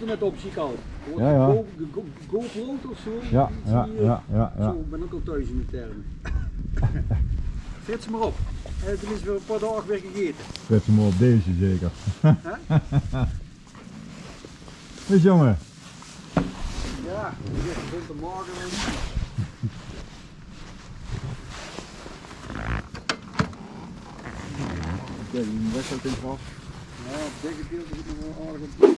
het internet op, zie ik al. Wordt Ja, ja. Go- go- GoPro of zo? Ja, ja, ja, ja, ja. Zo, ik ben ook al thuis in die termen. Frits maar op. En tenminste weer een paar dagen weer gegeten. Zet ze maar op deze zeker. Dus jongen, Ja, zegt gezond te morgen. Kijk, die wedstrijd in vast. Ja, op dit gedeelte zit nog wel aardig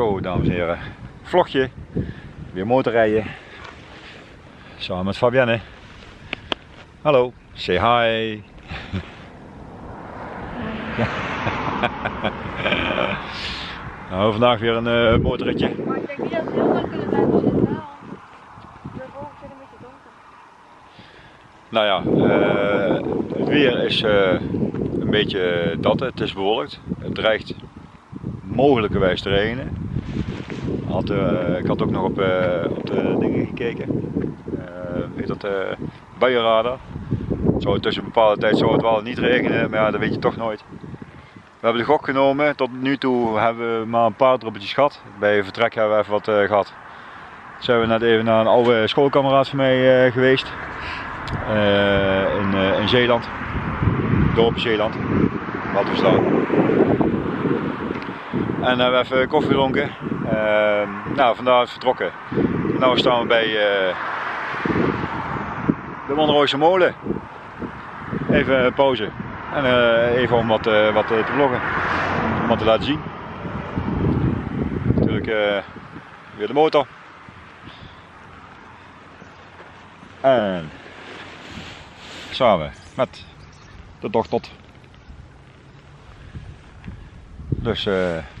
Zo, dames en heren. Vlogje. Weer motorrijden. Samen met Fabienne. Hallo, say hi. nou, vandaag weer een eh, motorritje. Maar ik denk niet dat we heel lang kunnen blijven als het wel. De volgende keer een beetje donker. Nou ja, eh, het weer is eh, een beetje dat. Het is bewolkt. Het dreigt mogelijkerwijs te regenen. Eh, ik had ook nog op, eh, de dingen gekeken. Eh weet dat, buienradar. Zo tussen een bepaalde tijd zou het wel niet regenen, maar ja, dat weet je toch nooit. We hebben de gok genomen. Tot nu toe hebben we maar een paar druppeltjes gehad. Bij vertrek hebben we even wat eh, gehad. Zijn we net even naar een oude schoolkameraad van mij geweest. In, in Zeeland. Dorp Zeeland. Wat we staan. En hebben we even koffie gedronken. Ehm, nou, vandaar vertrokken. Nou staan we bij eh, de Monrooise molen. Even pauze. En eh, even om wat, eh, wat te vloggen. Om wat te laten zien. Natuurlijk weer de motor. En samen met de dochter. Dus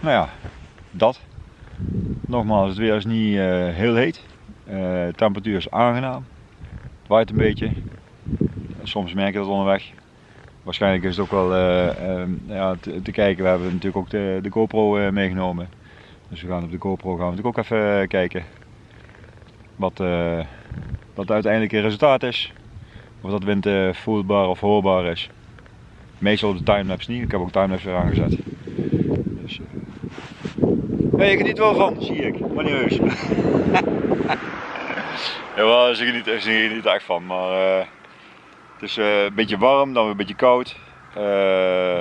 nou ja, dat. Nogmaals, het weer is niet eh, heel heet. Eh, de temperatuur is aangenaam. Het waait een beetje. Soms merk je dat onderweg. Waarschijnlijk is het ook wel eh, ehm, ja, te, kijken. We hebben natuurlijk ook de, GoPro meegenomen. Dus we gaan op de GoPro gaan we natuurlijk ook even kijken. Wat, eh, wat uiteindelijk het resultaat is. Of dat wind voelbaar of hoorbaar is. Meestal op de timelapse niet. Ik heb ook timelapse weer aangezet. Hey, je geniet wel van, zie ik. Maar niet heus. Jawel, ze geniet, ze geniet echt van. Maar eh, het is eh, een beetje warm, dan weer een beetje koud. Eh,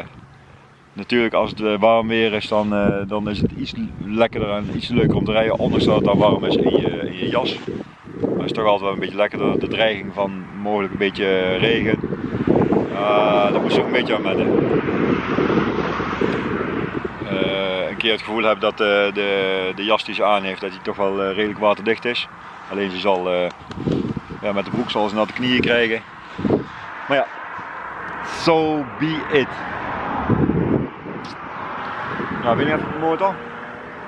natuurlijk, als het warm weer is, dan, dan is het iets lekkerder en iets leuker om te rijden. Ondanks dat het dan warm is in je, in je jas. Maar het is toch altijd wel een beetje lekkerder. De dreiging van mogelijk een beetje regen. Daar moest ik een beetje aan wennen. Eh, een keer het gevoel heb dat eh, de, de jas die ze aan heeft, dat die toch wel eh, redelijk waterdicht is. Alleen ze zal eh, ja, met de broek zal ze natte knieën krijgen. Maar ja, so be it. Nou, ben je even op de motor?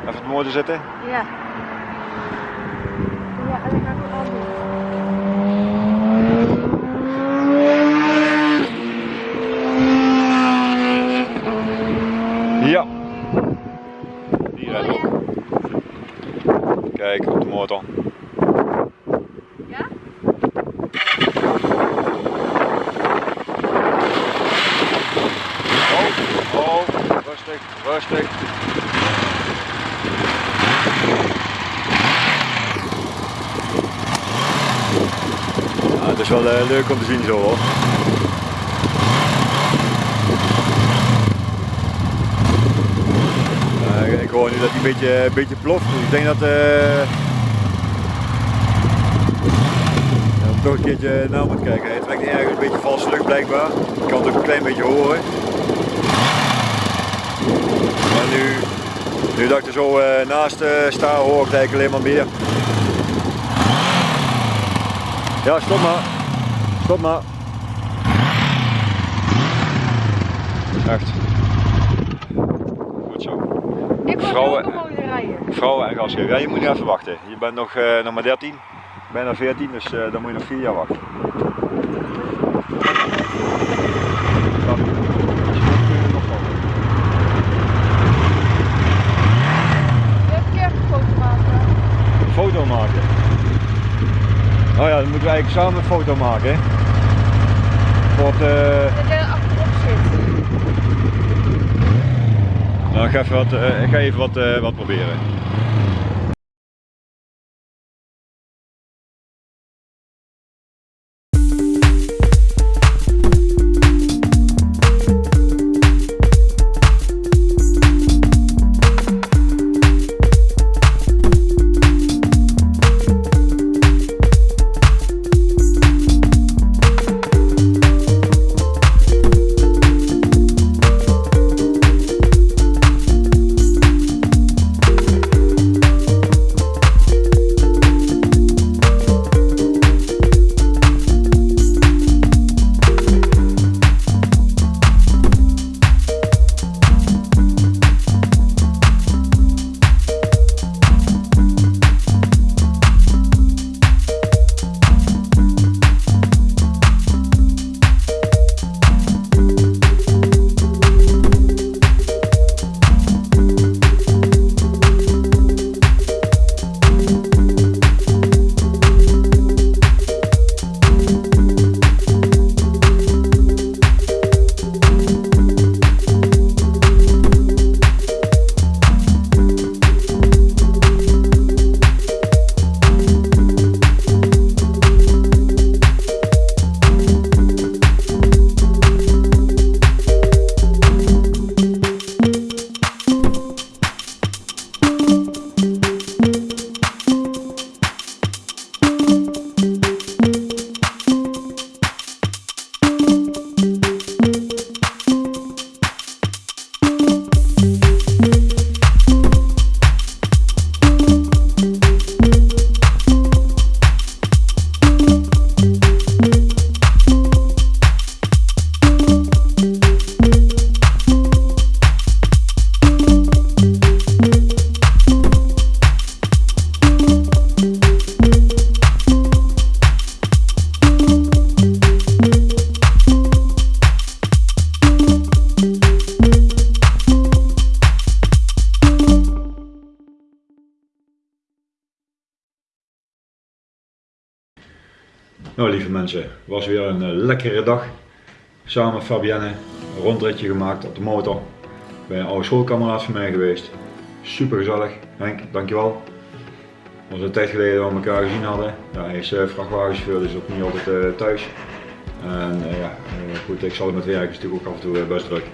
Even op de motor zitten. Ja, en dan ga ik het anders. Ja. Die rijdt op. Kijk, op de motor. Ja? Oh, oh, rustig, rustig. Ja, het is wel eh, leuk om te zien zo hoor. Nu dat hij een beetje, beetje ploft. Dus ik denk dat eh ja, toch een keertje naar moet kijken. Het trekt ergens een beetje valse lucht blijkbaar. Ik kan het ook een klein beetje horen. Maar nu, nu dat ik er zo eh, naast eh, sta, hoor ik eigenlijk alleen maar meer. Ja, stop maar. Stop maar. Echt. Goed zo. Ik wil Vrouwen-. Vrouwen en gasgever. Ja, je moet nog even wachten. Je bent nog, eh, nog maar 13, bijna 14, dus eh, dan moet je nog 4 jaar wachten. Foto maken. Foto maken. Oh ja, dan moeten we eigenlijk samen een foto maken. hè. Voor het, eh, Dat je achterop zit. Nou, ik ga even wat, eh, ik ga even wat, eh, wat proberen. Nou lieve mensen, was weer een eh, lekkere dag. Samen met Fabienne een rondritje gemaakt op de motor. Bij een oude schoolkameraad van mij geweest. Super gezellig. Henk, dankjewel. Was een tijd geleden dat we elkaar gezien hadden. Hij is uh, vrachtwagenchauffeur, dus ook niet altijd eh, thuis. En eh, ja, eh, goed, ik zal het met werk is natuurlijk ook af en toe eh, best druk.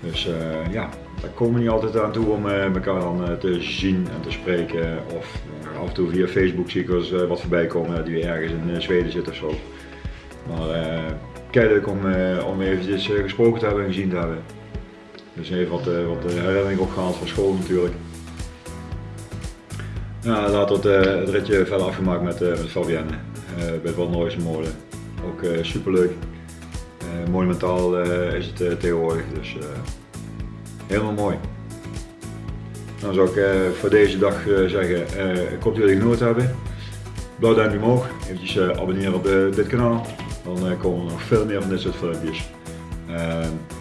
Dus eh, ja, daar komen we niet altijd aan toe om eh, elkaar dan eh, te zien en te spreken. Of eh, af en toe via Facebook zie ik eens wat voorbij komen die ergens in Zweden zit of zo. Maar kei leuk om, eh, om eventjes gesproken te hebben en gezien te hebben. Dus even wat, eh, wat herinnering opgehaald van school natuurlijk. Ja, later het, het ritje verder afgemaakt met, met Fabienne bij het Nooijse molen. Ook superleuk. Monumentaal is het tegenwoordig, dus helemaal mooi. Dan zou ik eh, voor deze dag eh, zeggen, eh, ik hoop dat jullie genoten hebben. Blauw duimpje omhoog, eventjes abonneren op dit kanaal. Dan komen er nog veel meer van dit soort filmpjes. Uh,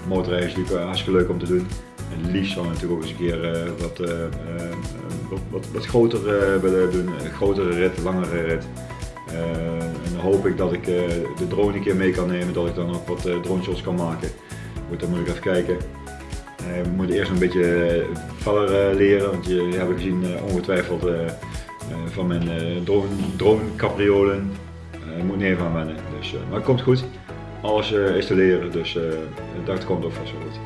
motorrijden is natuurlijk hartstikke leuk om te doen. En liefst ik natuurlijk ook eens een keer wat, wat, wat, wat groter willen doen. Een grotere rit, langere rit. Eh, en dan hoop ik dat ik de drone een keer mee kan nemen, dat ik dan ook wat uh, drone shots kan maken. Goed, dan moet ik even kijken. Eh, we moeten eerst een beetje eh, verder eh, leren, want jullie hebben gezien ongetwijfeld van mijn eh, drone, moet even aan wennen, dus, maar het komt goed. Alles is te leren, dus dat komt ook vast wel goed.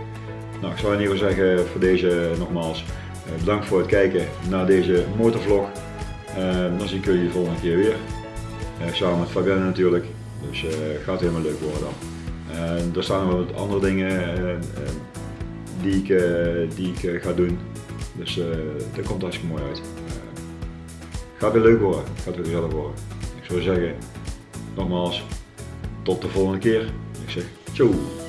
Nou, ik zou in ieder geval zeggen voor deze nogmaals bedankt voor het kijken naar deze motorvlog. Dan zie ik jullie de volgende keer weer. Samen met Fabienne natuurlijk. Dus eh gaat helemaal leuk worden dan. Er staan nog wat andere dingen die ik, eh, die ik eh, ga doen. Dus eh dat komt hartstikke mooi uit. Gaat weer leuk worden. Gaat weer gezellig worden. Ik zou zeggen, nogmaals, tot de volgende keer. Ik zeg, ciao.